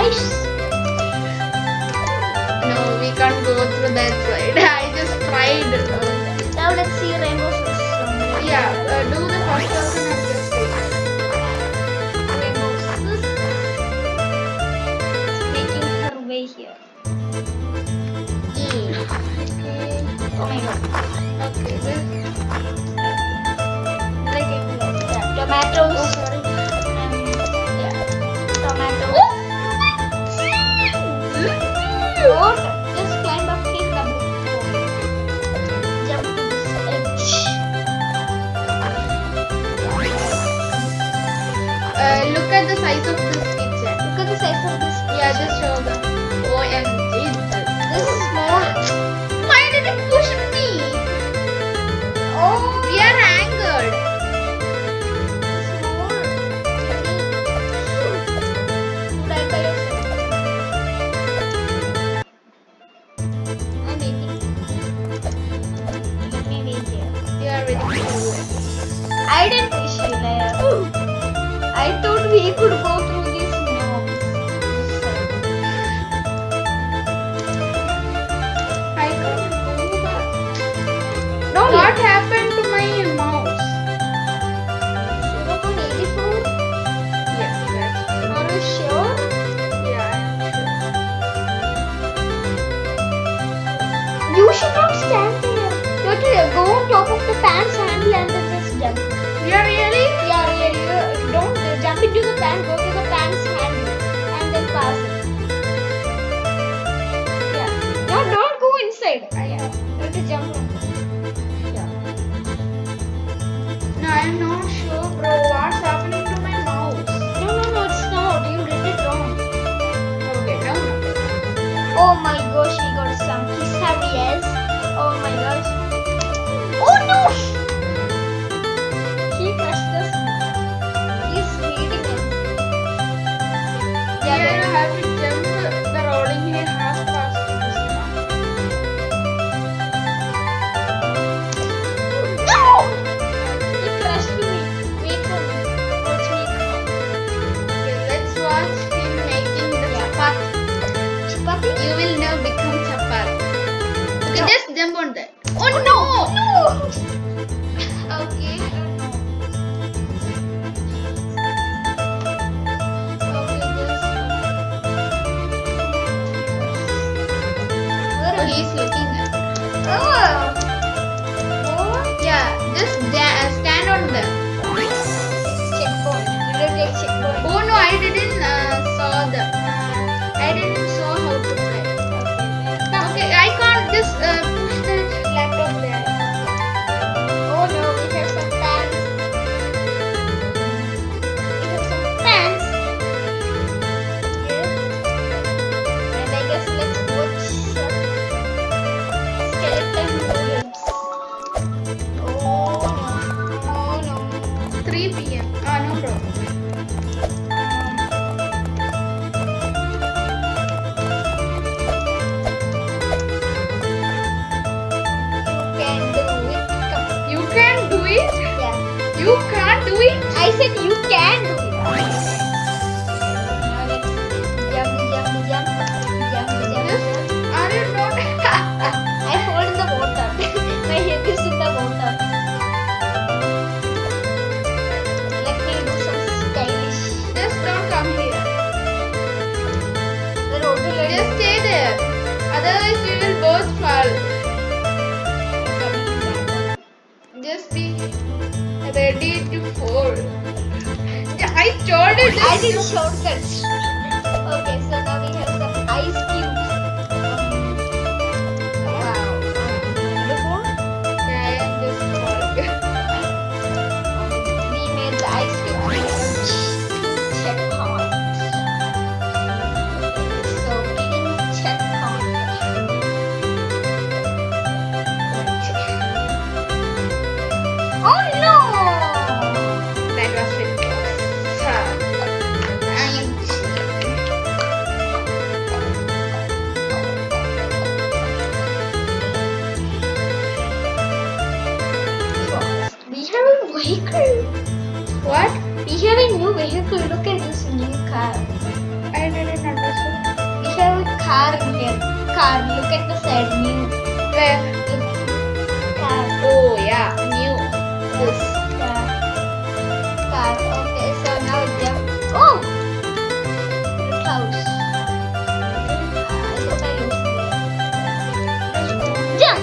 guys. No, we can't go through that slide. I just tried. Now let's see rainbow six. Yeah, uh, do the first person and just take rainbow six. Making her way here. E. Okay. Oh my god. Okay. This. Tomatoes. Oh, sorry. fans handle and then just jump. Yeah, really? Yeah, really. Don't jump into the fan, go to the fan's handle and then pass it. Yeah. No, don't go inside. Yeah. Don't jump. Yeah. No, I'm not sure, bro. What's happening to my mouse? No, no, no, it's not. You did it wrong. Okay, no, no. Oh my gosh. vehicle? What? We have a new vehicle. Look at this new car. I didn't understand. We have a car here. Car. Look at the side. New. Where? Car. Oh yeah. New. This. Car. Car. Okay. So now they Oh. The house. Jump!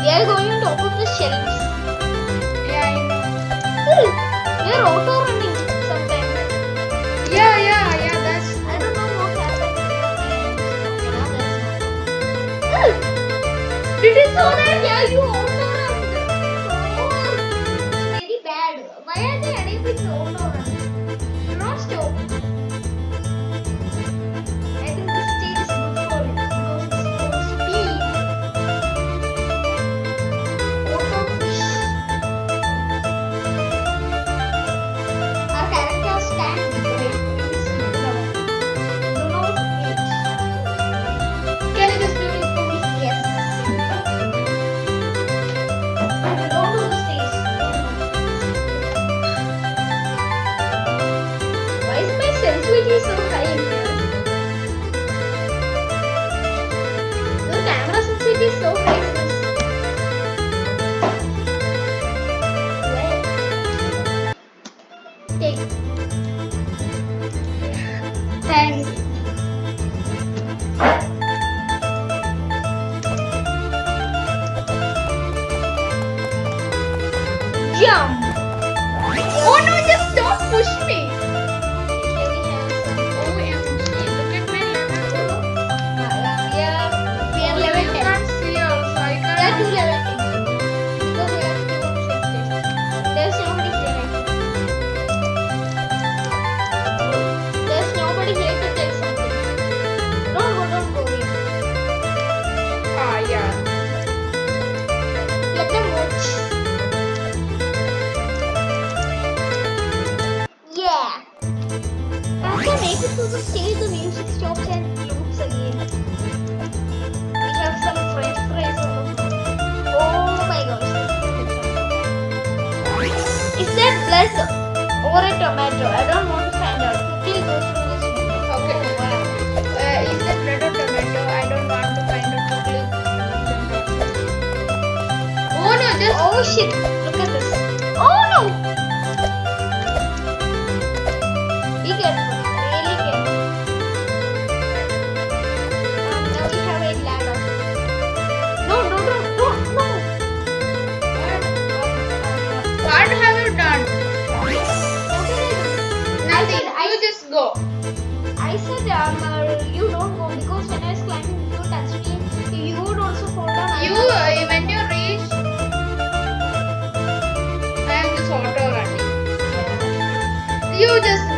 We are going to top of the shelves. 龙都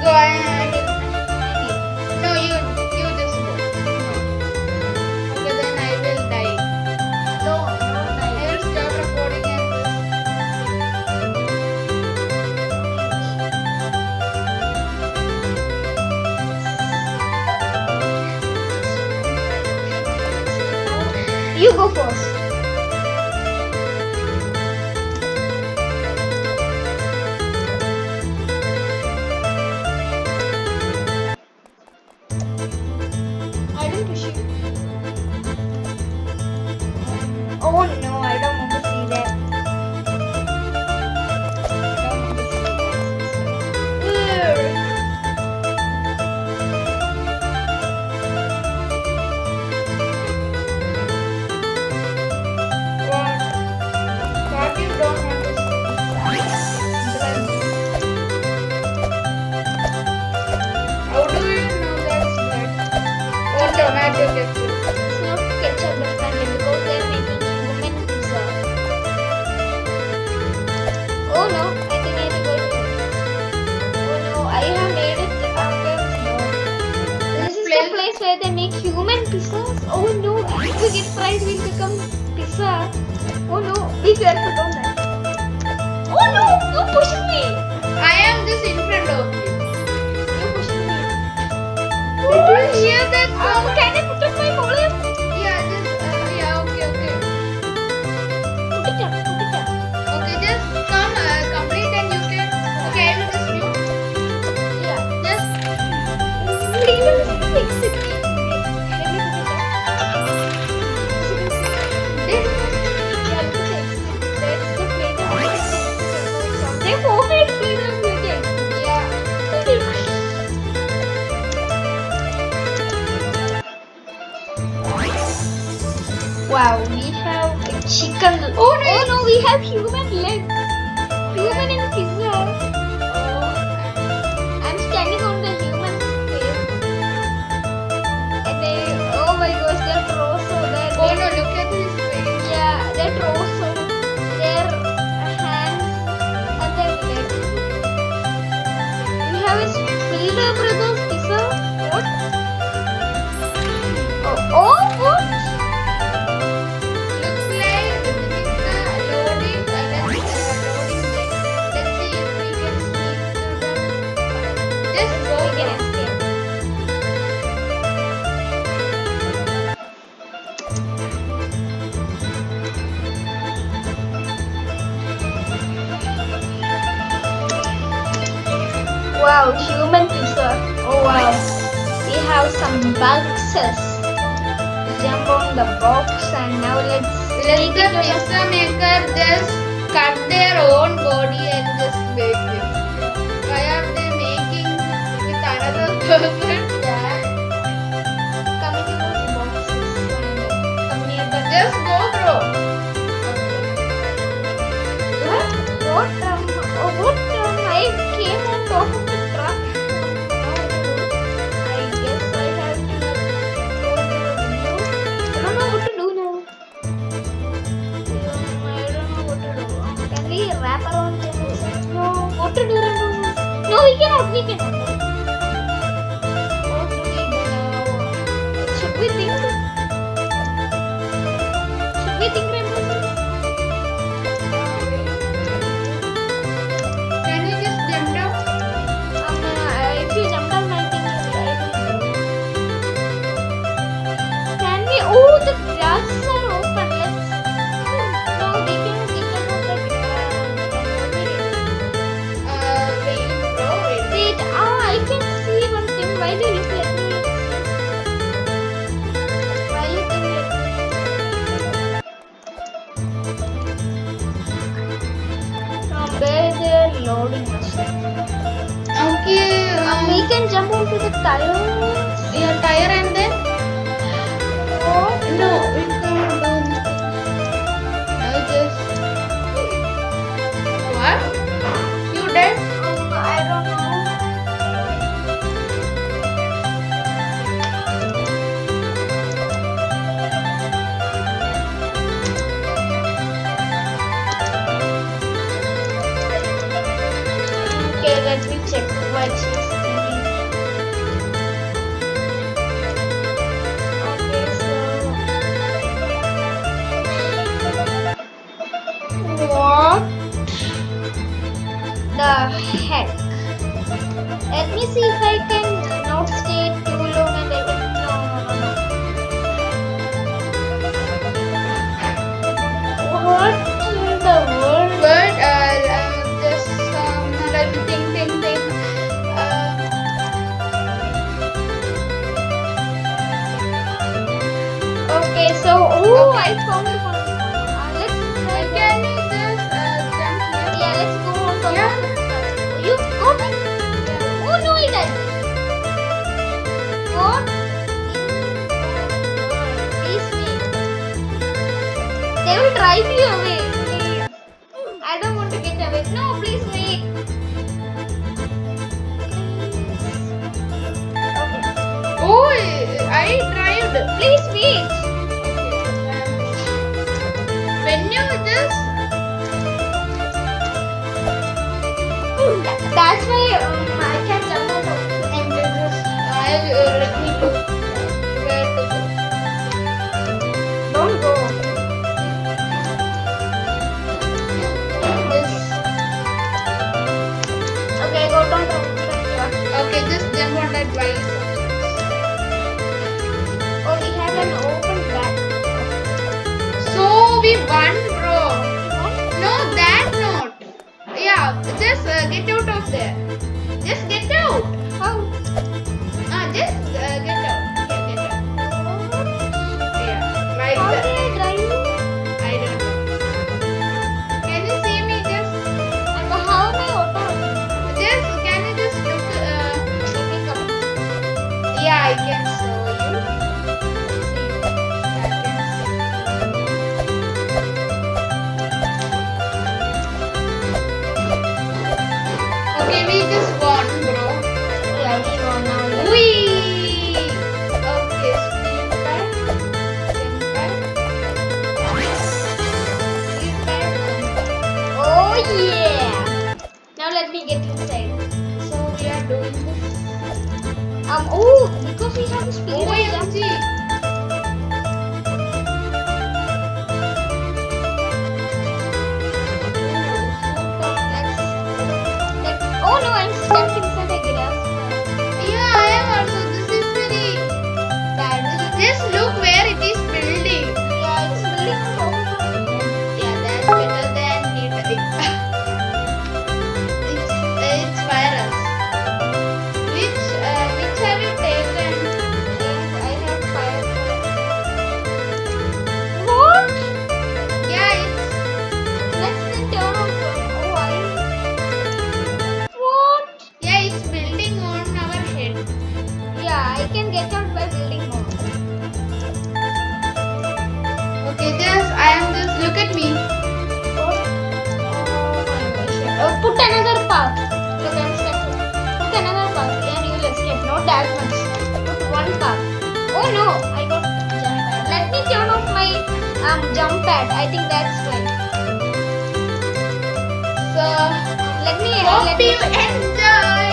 乖 Oh no. guys will become pizza. Oh no, be careful, don't die. Oh no, you pushing me. I am just in front of you. You pushing me. Did you hear that sound? I? She can. Oh no! Oh no! We have human legs. some boxes. Jump on the box and now let's let the pizza maker just cut their own body and just bake it. Why are they making with another person? Yeah. Come in boxes. Come the Just loading. Okay, um, we can jump onto the tire. Yeah, tire and then. Oh no. What the heck? Let me see if I let's I can. Uh, yeah, let's go on yeah. You go They will drive you away. I don't want to get away. No, please Oh, I tried. Please wait. Oh, because we have the speed. Oh of jump. Look at me. Oh put another path. Look, I'm stuck. Put another path and you will escape. Not that much. Put one path. Oh no, I got jump pad. Let me turn off my um jump pad. I think that's right. So Let me hope let me you enjoy.